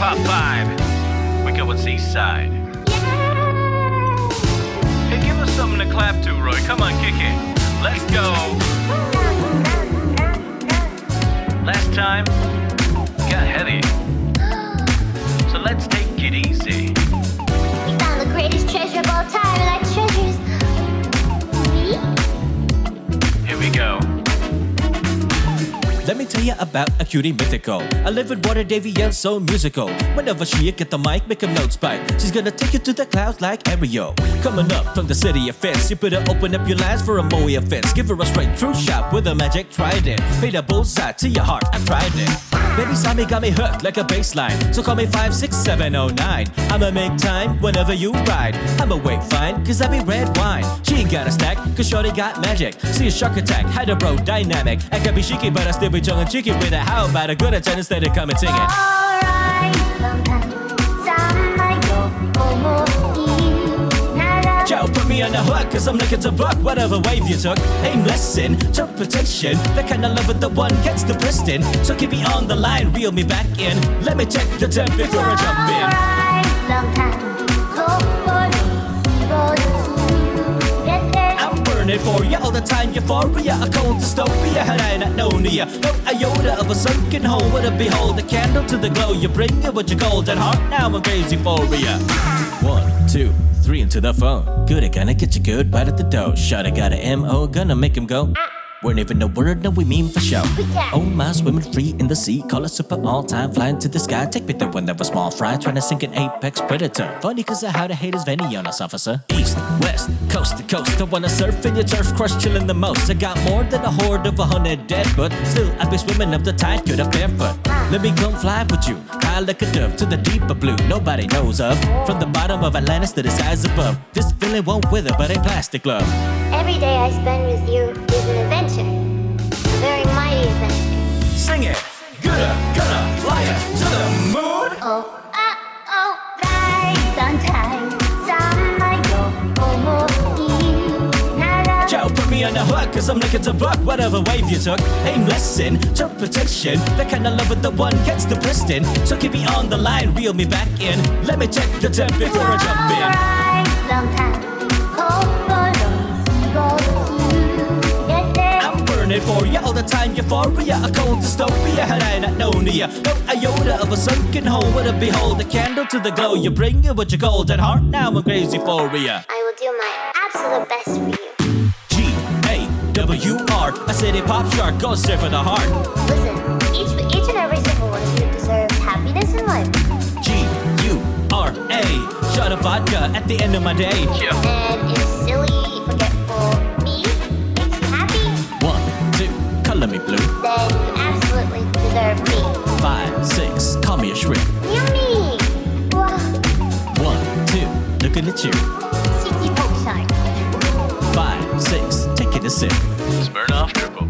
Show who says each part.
Speaker 1: pop vibe. We go with Seaside. Hey, give us something to clap to, Roy. Come on, kick it. Let's go. Last time, got heavy. So let's take it easy.
Speaker 2: Let me tell you about a cutie mythical. I live with water, Davy, and so musical. Whenever she get the mic, make a note spike. She's gonna take you to the clouds like Ariel. Coming up from the city of fence, you better open up your lines for a Moe offense. Give her a straight true shot with a magic trident. Made a bullseye to your heart, I tried it. Baby Sammy got me hooked like a baseline. So call me 56709. I'ma make time whenever you ride. I'ma wait fine, cause I be red wine. She ain't got a snack, cause Shorty got magic. See a shark attack, had a bro dynamic. I can be cheeky, but I still be and cheeky with it. How about a good attendance instead of come and sing it?
Speaker 3: Alright,
Speaker 2: me on the hook, cause I'm looking to buck whatever wave you took. Aim lesson, interpretation, the kind of love with the one gets the piston. So keep me on the line, reel me back in. Let me check the temp before I jump in.
Speaker 3: Long time.
Speaker 2: You all the time, euphoria, a cold dystopia, had I not known you. No iota of a sunken hole would have behold a candle to the glow. You bring it with your golden heart, now I'm crazy for you. One, two, three into the phone. Good, I gonna get you good, bite at the dough. Shot, I got a MO, gonna make him go. Weren't even a word, no, we mean for show. Oh my, swimming free in the sea, call it super all time, flying to the sky. Take me there when there was small fry, trying to sink an apex predator. Funny cause I had a haters Venny on us, officer. East, west, coast to coast, I wanna surf in your turf, crush chilling the most. I got more than a horde of a hundred dead, but still I be swimming up the tide, good up barefoot. Let me come fly with you, high like a dove to the deeper blue, nobody knows of. From the bottom of Atlantis to the skies above, this feeling won't wither, but a plastic glove.
Speaker 3: Every day I spend with you is an adventure. On
Speaker 2: the hook, cause I'm looking to buck whatever wave you took. Aim lesson, interpretation, the kind of love with the one gets the piston. So keep me on the line, reel me back in. Let me check the temp before I jump in.
Speaker 3: Alright, there.
Speaker 2: I'm burning for you all the time, euphoria, a cold dystopia, had I not known you. No iota of a sunken hole would have behold a candle to the glow. You bring it with your golden heart, now I'm crazy for you.
Speaker 3: I will do my absolute best for you.
Speaker 2: G A W R, a city pop shark, go surf for the heart.
Speaker 3: Listen, each, each and every single one of you deserves happiness in life.
Speaker 2: G U R A, shot of vodka at the end of my day.
Speaker 1: Yeah.
Speaker 3: And if silly,
Speaker 2: two, color me blue.
Speaker 3: then you absolutely deserve me.
Speaker 2: Five, six, call me a shrimp.
Speaker 3: Yummy! Wow,
Speaker 2: One, two, looking at you.
Speaker 3: City Pop Shark.
Speaker 2: Five, six, taking a sip.
Speaker 1: Smirnoff Triple.